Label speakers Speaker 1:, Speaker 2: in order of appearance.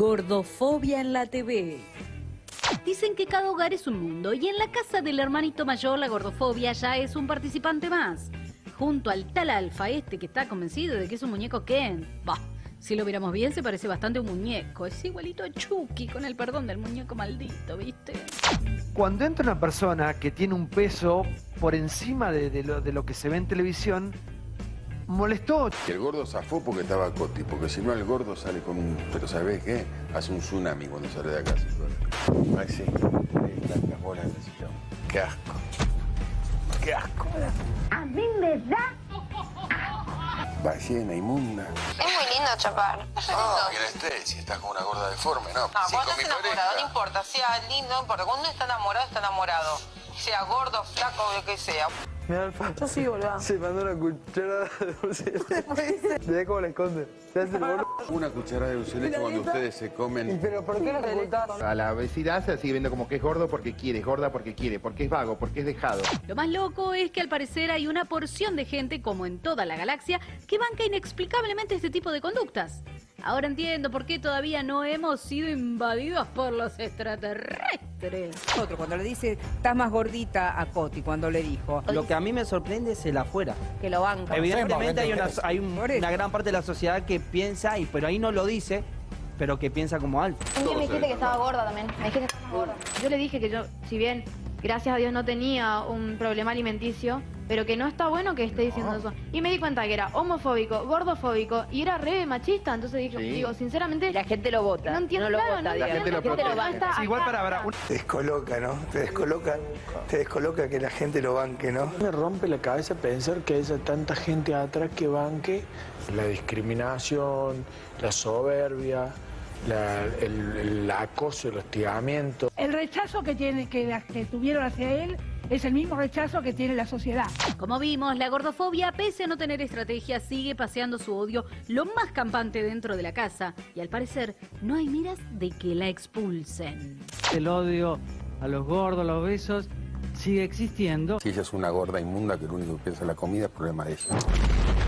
Speaker 1: Gordofobia en la TV.
Speaker 2: Dicen que cada hogar es un mundo y en la casa del hermanito mayor la gordofobia ya es un participante más. Junto al tal alfa este que está convencido de que es un muñeco Ken. Bah, si lo miramos bien se parece bastante a un muñeco. Es igualito a Chucky con el perdón del muñeco maldito, ¿viste?
Speaker 3: Cuando entra una persona que tiene un peso por encima de, de lo, de lo que se ve en televisión, molestó.
Speaker 4: Que el gordo zafó porque estaba Coti, porque si no el gordo sale con un... Pero ¿sabés qué? Hace un tsunami cuando sale de acá. Maxi, tantas bolas necesitamos. Qué asco. Qué asco.
Speaker 5: A mí me da.
Speaker 4: Ballena inmunda.
Speaker 6: Es muy lindo chapar. Lindo.
Speaker 4: que estés, si estás con una gorda deforme, ¿no?
Speaker 6: No,
Speaker 4: Sí,
Speaker 6: cuando
Speaker 4: con mi
Speaker 6: estás enamorado, no importa, sea lindo, no importa. Cuando uno está enamorado, está enamorado. Sea gordo, flaco, lo que sea.
Speaker 7: Mira, Alfa.
Speaker 8: Yo sí, boludo.
Speaker 7: Se mandó una cucharada de dulce de leche. Mirá cómo la esconde. Se hace el boludo.
Speaker 4: Una cucharada de dulce de leche cuando ustedes se
Speaker 7: ¿Y
Speaker 4: comen.
Speaker 7: pero por qué la ocultás?
Speaker 9: A la obesidad se sigue viendo como que es gordo porque quiere, es gorda porque quiere, porque es vago, porque es dejado.
Speaker 2: Lo más loco es que al parecer hay una porción de gente, como en toda la galaxia, que banca inexplicablemente este tipo de conductas. Ahora entiendo por qué todavía no hemos sido invadidos por los extraterrestres.
Speaker 8: Otro, cuando le dice, estás más gordita a Coti, cuando le dijo.
Speaker 10: Lo que a mí me sorprende es el afuera.
Speaker 8: Que lo banca.
Speaker 10: Evidentemente hay, una, hay un-
Speaker 8: Por eso.
Speaker 10: una gran parte de la sociedad que piensa, y pero ahí no lo dice, pero que piensa como alto.
Speaker 11: Un día me dijiste que estaba gorda también. Me dijiste que estaba gorda. Yo le dije que yo, si bien, gracias a Dios, no tenía un problema alimenticio, pero que no está bueno que esté diciendo eso. Y me di cuenta que era homofóbico, gordofóbico y era re machista. Entonces dije,
Speaker 9: Sí.
Speaker 11: digo, sinceramente.
Speaker 8: La gente lo vota.
Speaker 11: No entiendo,
Speaker 8: no lo
Speaker 11: claro,
Speaker 8: vota,
Speaker 11: no
Speaker 8: digamos.
Speaker 9: gente lo
Speaker 10: Sí, igual para,
Speaker 7: Te descoloca, ¿no? Te descoloca, te descoloca que la gente lo banque, ¿no?
Speaker 12: Me rompe la cabeza pensar que haya tanta gente atrás que banque la discriminación, la soberbia, la- el, el acoso, el hostigamiento.
Speaker 5: El rechazo que, tiene, que, la- que tuvieron hacia él es el mismo rechazo que tiene la sociedad.
Speaker 2: Como vimos, la gordofobia, pese a no tener estrategia, sigue paseando su odio lo más campante dentro de la casa. Y al parecer, no hay miras de que la expulsen.
Speaker 13: El odio a los gordos, a los besos, sigue existiendo.
Speaker 4: Si ella es una gorda inmunda que lo único que piensa en la comida es problema de ella.